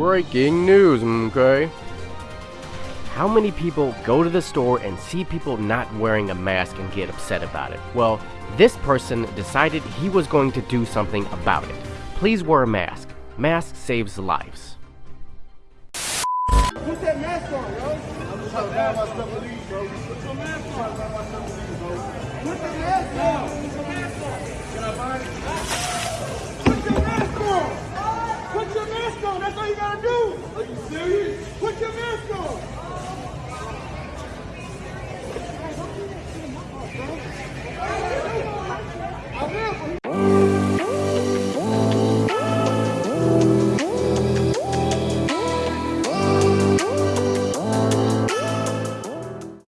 breaking news, okay? How many people go to the store and see people not wearing a mask and get upset about it? Well, this person decided he was going to do something about it. Please wear a mask. Mask saves lives. Put that mask on, yo. I'm just trying to buy my stuff to leave, bro. Put your mask on. Put the mask on. Put your mask on. That's all you gotta do.